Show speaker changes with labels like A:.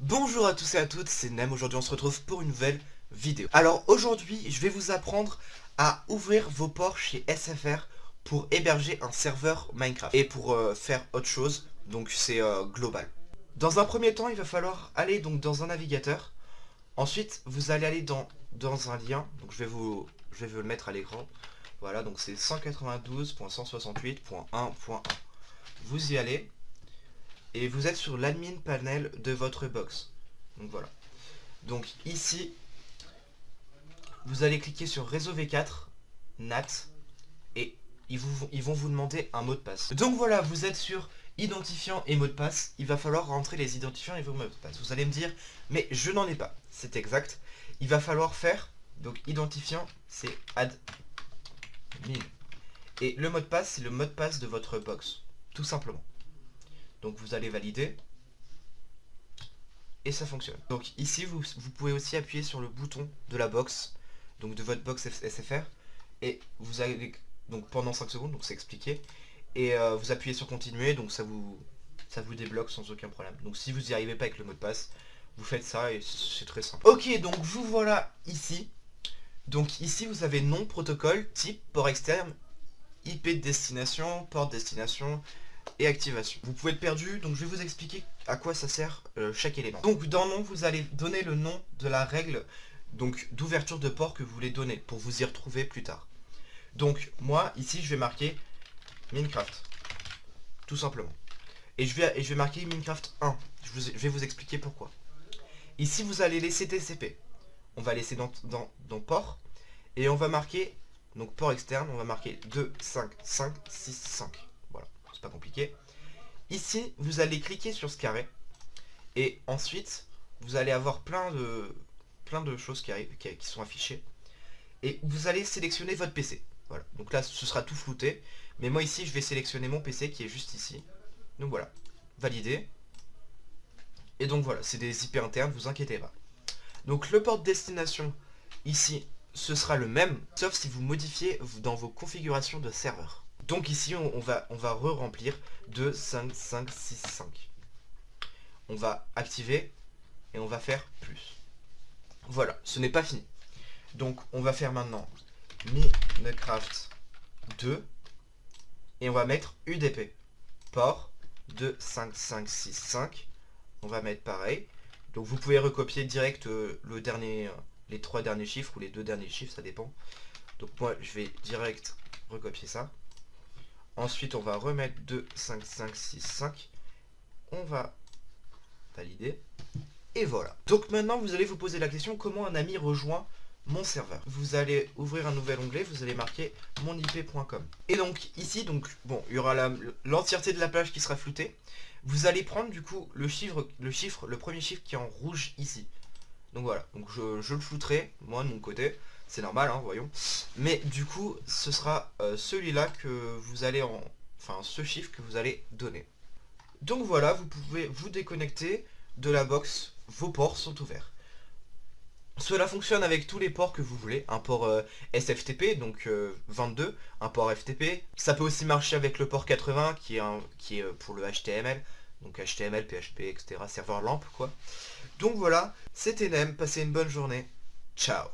A: Bonjour à tous et à toutes, c'est Nem, aujourd'hui on se retrouve pour une nouvelle vidéo. Alors aujourd'hui, je vais vous apprendre à ouvrir vos ports chez SFR pour héberger un serveur Minecraft et pour euh, faire autre chose, donc c'est euh, global. Dans un premier temps, il va falloir aller donc dans un navigateur. Ensuite, vous allez aller dans, dans un lien, donc je vais vous, je vais le mettre à l'écran. Voilà, donc c'est 192.168.1.1. Vous y allez, et vous êtes sur l'admin panel de votre box. Donc voilà. Donc ici, vous allez cliquer sur réseau V4, NAT, et ils, ils vont vous demander un mot de passe. Donc voilà, vous êtes sur identifiant et mot de passe. Il va falloir rentrer les identifiants et vos mots de passe. Vous allez me dire, mais je n'en ai pas. C'est exact. Il va falloir faire, donc identifiant, c'est admin. Et le mot de passe, c'est le mot de passe de votre box. Tout simplement. Donc vous allez valider. Et ça fonctionne. Donc ici, vous, pouvez aussi appuyer sur le bouton de la box, donc de votre box SFR. Et vous allez, donc pendant 5 secondes, donc c'est expliqué. Et euh, vous appuyez sur continuer, donc ça vous, ça vous débloque sans aucun problème. Donc si vous n'y arrivez pas avec le mot de passe, vous faites ça et c'est très simple. Ok, donc vous voilà ici. Donc ici, vous avez nom, protocole, type, port externe, IP de destination, port de destination, et activation. Vous pouvez être perdu, donc je vais vous expliquer à quoi ça sert euh, chaque élément. Donc dans nom, vous allez donner le nom de la règle donc d'ouverture de port que vous voulez donner pour vous y retrouver plus tard. Donc moi, ici, je vais marquer Minecraft, tout simplement. Et je vais, et je vais marquer Minecraft 1. Je, vais vous expliquer pourquoi. Ici, vous allez laisser TCP. On va laisser dans, port. Et on va marquer, donc port externe, on va marquer 2, 5, 5, 6, 5 pas compliqué. Ici, vous allez cliquer sur ce carré. Et ensuite, vous allez avoir plein de, choses qui, sont affichées. Et vous allez sélectionner votre PC. Voilà. Donc là, ce sera tout flouté. Mais moi ici, je vais sélectionner mon PC qui est juste ici. Donc voilà. Valider. Et donc voilà, c'est des IP internes, vous inquiétez pas. Donc le port de destination, ici, ce sera le même, sauf si vous modifiez dans vos configurations de serveur. Donc ici, on, va, re-remplir 2, 5, 5, 6, 5. On va activer et on va faire plus. Voilà, ce n'est pas fini. Donc on va faire maintenant Minecraft 2 et on va mettre UDP. Port 2, 5, 5, 6, 5. On va mettre pareil. Donc vous pouvez recopier direct euh, euh, les trois derniers chiffres ou les deux derniers chiffres, ça dépend. Donc moi je vais direct recopier ça. Ensuite, on va remettre 2, 5, 5, 6, 5. On va valider. Et voilà. Donc maintenant, vous allez vous poser la question, comment un ami rejoint mon serveur Vous allez ouvrir un nouvel onglet, vous allez marquer monip.com. Et donc ici, donc bon, il y aura l'entièreté de la page qui sera floutée. Vous allez prendre du coup le chiffre, le chiffre, le premier chiffre qui est en rouge ici. Donc voilà, donc je, je le flouterai, moi de mon côté c'est normal, hein, voyons. Mais du coup, ce sera euh, celui-là que vous allez en... Enfin, ce chiffre que vous allez donner. Donc voilà, vous pouvez vous déconnecter de la box, vos ports sont ouverts. Cela fonctionne avec tous les ports que vous voulez, un port euh, SFTP, donc 22, euh, un port FTP. Ça peut aussi marcher avec le port 80, qui est, est pour le HTML, donc HTML, PHP, etc., serveur LAMP, quoi. Donc voilà, c'était Nem, passez une bonne journée, ciao